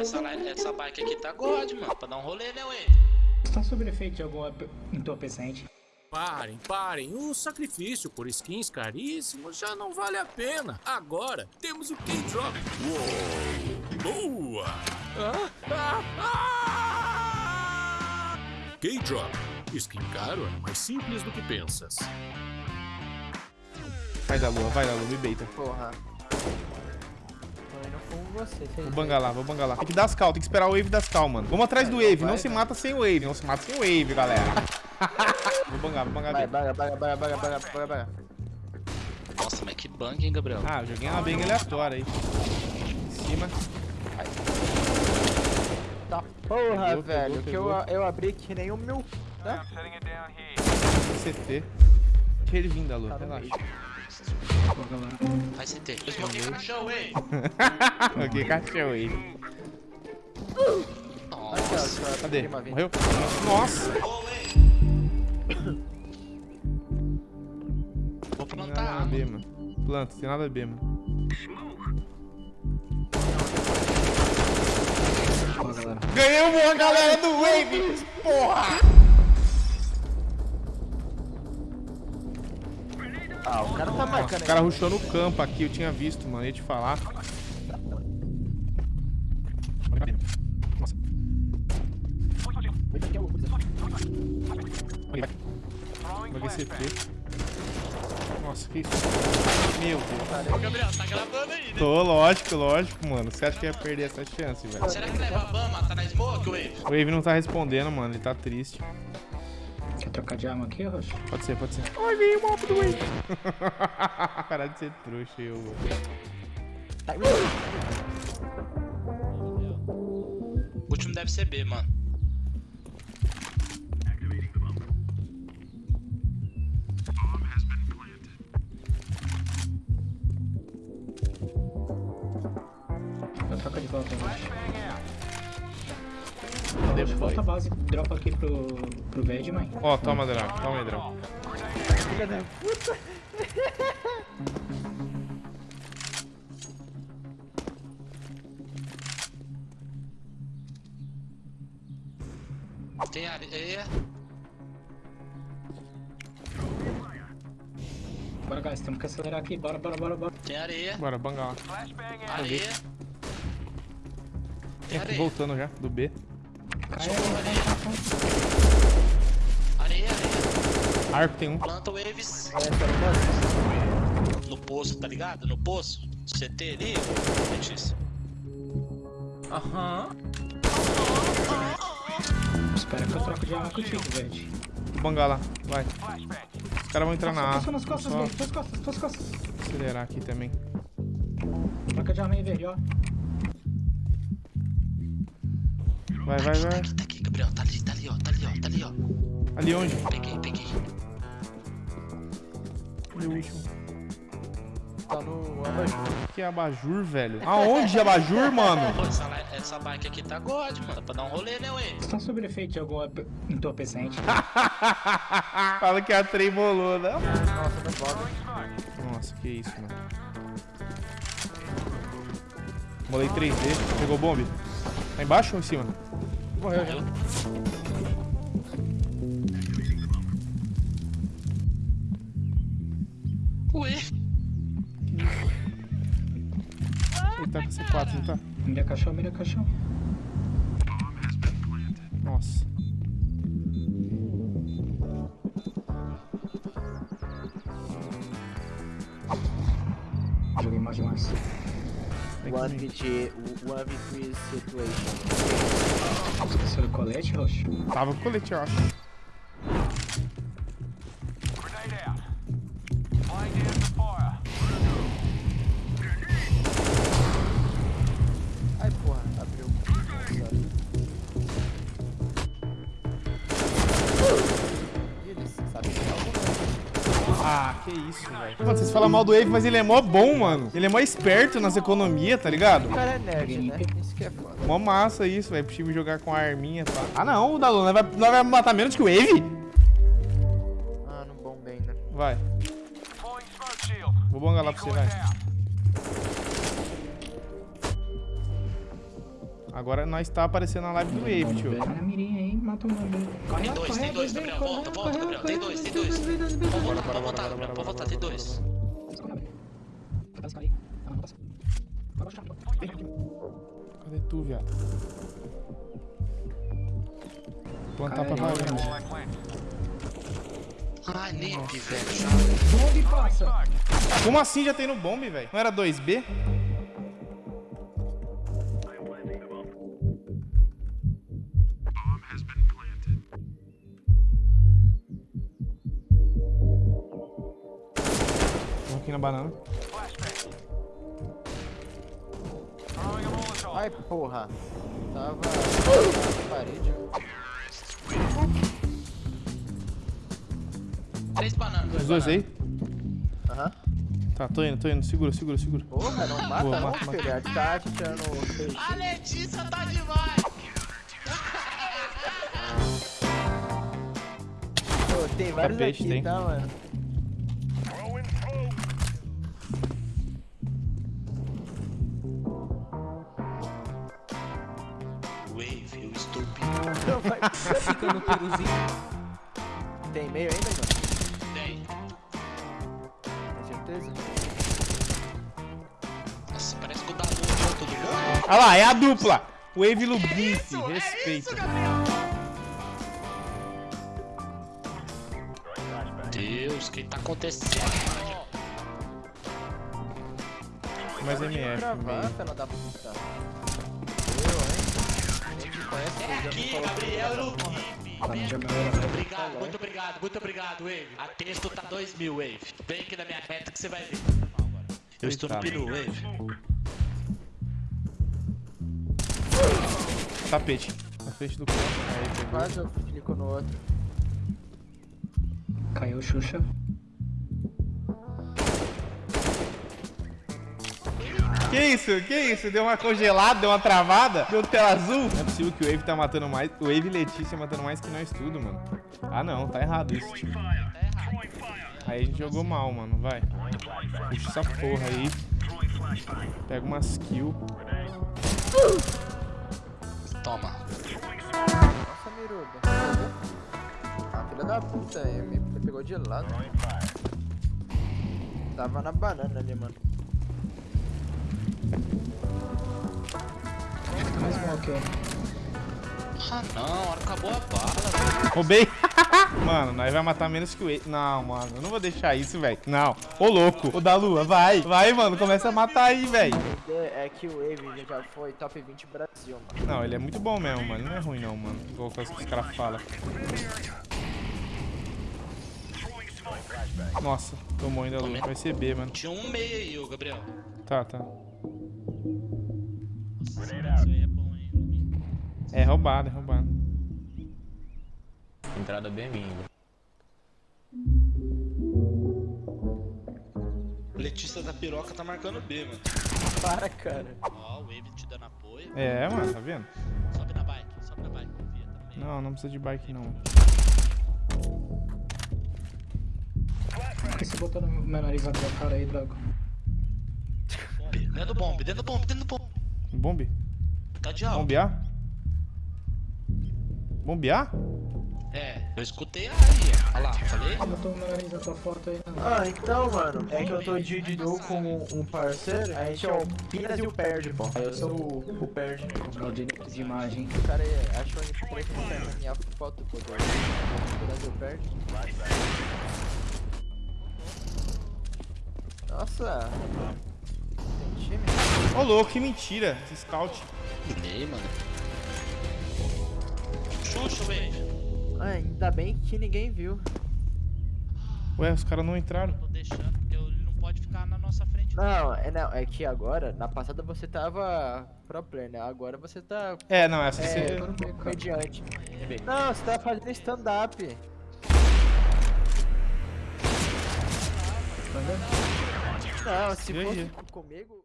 essa, essa bike aqui tá god, mano. Pra dar um rolê, né, ué? Está sob efeito de algum entorpecente. Parem, parem. O sacrifício por skins caríssimos já não vale a pena. Agora temos o K-Drop. Uou! Boa! Ah, ah, ah! K-Drop. Skin caro é mais simples do que pensas. Vai da lua, vai da lua, me beita. Porra. Com você. Vou bangar lá, vou bangar lá. Tem que dar as cal, tem que esperar o wave das cal, mano. Vamos atrás do wave, não se mata sem o wave, não se mata sem o wave, galera. vou bangar, vou bangar Vai, dele. baga, baga, baga, baga, baga, baga, baga. Nossa, mas que bang, hein, Gabriel? Ah, eu joguei uma bang aleatória aí. Em cima. Tá porra, Pegou, velho. pegou, que pegou. eu, eu abri que nem o meu. Né? CT. Deixa ele vir da lua, Tá relaxa. meio. Vai CT. No chão, ué. ok, cachorro ó, Nossa. Cadê? Morreu? Nossa! Vou plantar nada a. B, mano. Planta, tem nada a B, mano. Ganhamos a galera do Wave! Porra! Ah, o cara tá marcando O cara rushou no campo aqui, eu tinha visto, mano. Ia te falar. Nossa. Vai CT. Nossa, que isso? Meu Deus. Ô, Gabriel, tá gravando aí, né? Tô, lógico, lógico, mano. Você acha que ia perder essa chance, velho? Será que leva a Bama? Tá na smoke, Wave? O Wave não tá respondendo, mano. Ele tá triste. Quer trocar de arma aqui, Rocha? Pode ser, pode ser. Ai, veio o mapa do Wave. Parar de ser trouxa, eu. mano. O último deve ser B, mano. Eu troco de volta, Rocha. Boy? volta a base, dropa aqui pro, pro Ved, mãe. Ó, toma, Drão. Toma aí, Drão. Filha da puta. Tem areia. Bora, guys, temos que acelerar aqui. Bora, bora, bora, bora. Tem areia. Bora, banga lá. Areia. Tem aqui areia. voltando já, do B. Cai, Areia, areia. Arco tem um. Planta waves. No poço, tá ligado? No poço. CT ali, Letícia. Aham. Espera que eu troco de arma contigo, Ved. Vou bangar lá, vai. Os caras vão entrar na A. Nas costas, Só costas, tuas costas. acelerar aqui também. Troca de arma aí, Verde, ó. Vai, vai, vai. Tá aqui, Gabriel. Tá ali, tá ali, ó. Tá ali, ó. Tá ali, ó. Ali onde? Peguei, peguei. O último. Tá no abajur. Que abajur, velho. Aonde abajur, mano? Pô, essa, essa bike aqui tá god, mano. Pra dar um rolê, né, ué? Está sob efeito de algum entorpecente. Fala que a trem bolou, né? Nossa, não pode. Nossa, que isso, mano. Molei 3D. Pegou o bombe? Tá embaixo ou em cima? Morreu já. Ué, Ele tá com C4, não tá? Mira caixão, mira caixão. Nossa. Joguei mal demais. One. VG, one V3 situation. Esqueceu do colete, Rocha? Tava com colete, eu acho. Ah, que isso, velho. Mano, vocês falam mal do Wave, mas ele é mó bom, mano. Ele é mó esperto nas economias, tá ligado? O cara é nerd, né? Isso que é foda. Mó massa isso, velho. Pro time jogar com a arminha, tá? Ah, não, o Dalu, nós vai, nós vai matar menos que o Wave? Ah, não bom bem, né? Vai. Vou bongar lá pra você, vai. Agora nós tá aparecendo na live do Wave, tio. Na mirinha aí, mata. Corre, Tem dois, corre, tem dois, corre, Gabriel. corre, Volta, corre, volta, corre, Gabriel. Tem corre, dois, tem dois. bora, voltar, bora, Gabriel. Pode voltar, tem dois. Cadê tu, viado? Plantar pra valer. Ai, Nip, velho. Bombe passa. Como assim já tem no bombe, velho? Não era 2B? Banana. Ai, porra. Tava na parede. Três bananas. Os dois aí? Aham. Tá, tô indo, tô indo. Segura, segura, segura. Porra, não mata Boa, não, mata, mata. filho. É tá tirando o peixe. A Letícia tá demais. Pô, tem vários peixe, aqui, tem. tá, mano? Não vai ficar no peruzinho. Tem meio ainda, mano? bem. Tem certeza? Nossa, parece que o Dalu tirou todo mundo. Olha lá, é a dupla. Wave Lubife, respeita. Deus, o que tá acontecendo? Mais MF, fela da puta. Eu, conhece, É aqui, Gabriel Lubife. Tá. Obrigado, muito obrigado, muito obrigado, Wave. A texto tá 2 mil, Wave. Vem aqui na minha reta que você vai ver. Eu estou no peru, Wave. Tapete. Na frente do corpo. Pegou. Quase eu clico no outro. Caiu o Xuxa. Que isso? Que isso? Deu uma congelada, deu uma travada, deu tela azul. Não é possível que o Wave tá matando mais. O Wave e Letícia matando mais que nós tudo, mano. Ah não, tá errado isso, tio. Aí a gente jogou mal, mano. Vai. Puxa essa porra aí. Pega umas kills. Toma. Nossa, miruba. Ah, filha da puta, aí, me pegou de lado. Tava na banana ali, mano. Mais um aqui, Ah não, acabou a bala. Roubei. mano, nós vai matar menos que o Wave. Não, mano, eu não vou deixar isso, velho. Não. Ô, louco. Ô, da Lua, vai. Vai, mano. Começa a matar aí, velho. É que o Wave já foi top 20 Brasil, mano. Não, ele é muito bom mesmo, mano. Não é ruim, não, mano. Igual as que os caras falam. Nossa, tomou ainda a Lua. Vai ser B, mano. Tinha um meio aí, ô Gabriel. Tá, tá. Nossa, isso aí é bom, hein? É roubado, é roubado. Entrada bem minha. Letícia da piroca tá marcando B, mano. Para, cara. Ó, o Wave te dando apoio. É, mano, tá vendo? Sobe na bike, sobe na bike, confia também. Não, não precisa de bike, não. Por que você botou no meu nariz na tua cara aí, Drago? Dentro do bombe, dentro do bombe, dentro do bombe. Bombe? Tá de alto. Bombear? Bombear? É, eu escutei aí, ó. Olha lá, falei? Botou o meu nariz na tua foto aí, né? Ah, então, mano, é que eu tô de duo com um parceiro, a gente é o Pinas e o Perde, pô. Aí eu sou o, o Perde. O direito de imagem. O cara é- achou em preto na minha foto, pô. Pinas e o Perde. Nossa. Time? Ô, louco, que mentira. Esse scout. Falei, mano. Xuxa, Wave. Ah, ainda bem que ninguém viu. Ué, os caras não entraram. Tô deixando, porque ele não pode ficar na nossa frente. Não, é, não, é que agora, na passada você tava pro player, né? Agora você tá É, não, essa é, você... comediante. Não, você tá fazendo stand-up. Não, se fosse comigo...